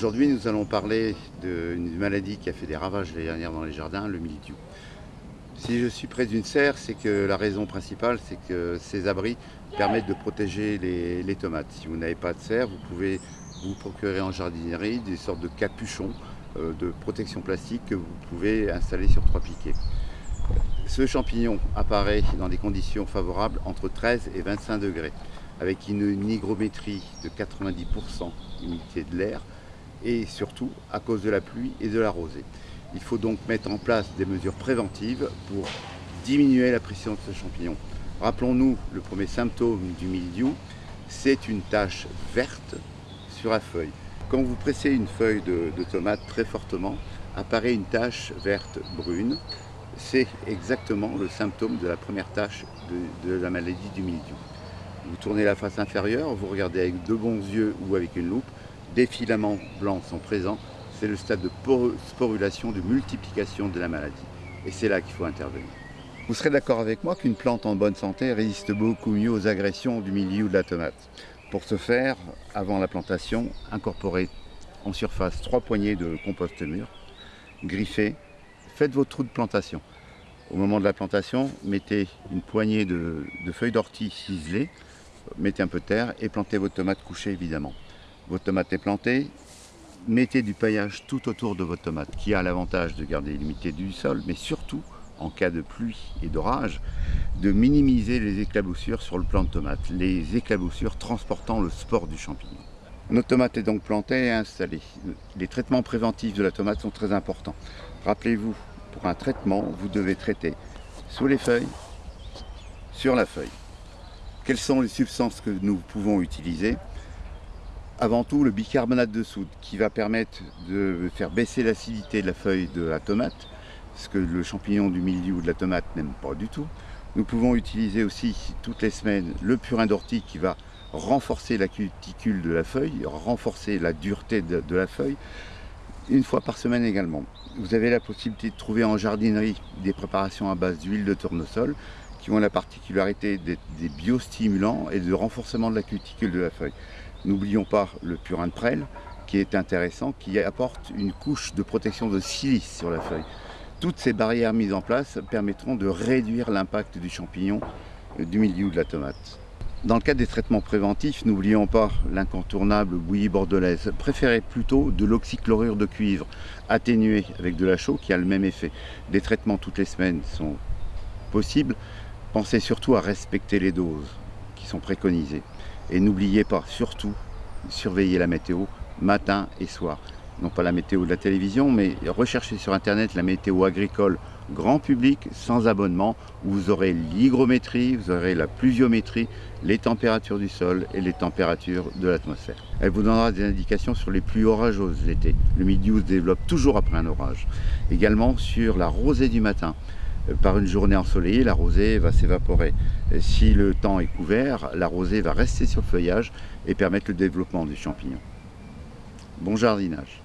Aujourd'hui, nous allons parler d'une maladie qui a fait des ravages l'année dernière dans les jardins, le mildiou. Si je suis près d'une serre, c'est que la raison principale, c'est que ces abris permettent de protéger les, tomates. Si vous n'avez pas de serre, vous pouvez vous procurer en jardinerie des sortes de capuchons euh, de protection plastique que vous pouvez installer sur trois piquets. Ce champignon apparaît dans des conditions favorables entre 13 et 25 degrés, avec une hygrométrie de 90% d'humidité de l'air, et surtout à cause de la pluie et de la rosée. Il faut donc mettre en place des mesures préventives pour diminuer la pression de ce champignon. Rappelons-nous le premier symptôme du mildiou, c'est une tache verte sur la feuille. Quand vous pressez une feuille de, tomate très fortement, apparaît une tache verte brune. C'est exactement le symptôme de la première tache de, de la maladie du mildiou. Vous tournez la face inférieure, vous regardez avec de bons yeux ou avec une loupe, des filaments blancs sont présents, c'est le stade de sporulation, de multiplication de la maladie. Et c'est là qu'il faut intervenir. Vous serez d'accord avec moi qu'une plante en bonne santé résiste beaucoup mieux aux agressions du milieu de la tomate. Pour ce faire, avant la plantation, incorporez en surface trois poignées de compost mûr, griffez, faites vos trous de plantation. Au moment de la plantation, mettez une poignée de, feuilles d'ortie ciselées, mettez un peu de terre et plantez vos tomates couchées évidemment votre tomate est plantée, mettez du paillage tout autour de votre tomate, qui a l'avantage de garder l'humidité du sol, mais surtout, en cas de pluie et d'orage, de minimiser les éclaboussures sur le plant de tomate, les éclaboussures transportant le spore du champignon. Notre tomate est donc plantée et installée. Les traitements préventifs de la tomate sont très importants. Rappelez-vous, pour un traitement, vous devez traiter sous les feuilles, sur la feuille. Quelles sont les substances que nous pouvons utiliser? Avant tout le bicarbonate de soude qui va permettre de faire baisser l'acidité de la feuille de la tomate, ce que le champignon du milieu ou de la tomate n'aime pas du tout. Nous pouvons utiliser aussi toutes les semaines le purin d'ortie qui va renforcer la cuticule de la feuille, renforcer la dureté de, la feuille, une fois par semaine également. Vous avez la possibilité de trouver en jardinerie des préparations à base d'huile de tournesol qui ont la particularité d'être des biostimulants et de renforcement de la cuticule de la feuille. N'oublions pas le purin de prêle, qui est intéressant, qui apporte une couche de protection de silice sur la feuille. Toutes ces barrières mises en place permettront de réduire l'impact du champignon euh, du milieu de la tomate. Dans le cadre des traitements préventifs, n'oublions pas l'incontournable bouillie bordelaise. Préférez plutôt de l'oxychlorure de cuivre atténué avec de la chaux qui a le même effet. Des traitements toutes les semaines sont possibles. Pensez surtout à respecter les doses qui sont préconisées. Et n'oubliez pas, surtout, surveiller la météo matin et soir. Non pas la météo de la télévision, mais recherchez sur Internet la météo agricole grand public, sans abonnement, où vous aurez l'hygrométrie, vous aurez la pluviométrie, les températures du sol et les températures de l'atmosphère. Elle vous donnera des indications sur les pluies orageuses l'été. Le milieu se développe toujours après un orage. Également sur la rosée du matin par une journée ensoleillée, la rosée va s'évaporer. Si le temps est couvert, la rosée va rester sur le feuillage et permettre le développement du champignon. Bon jardinage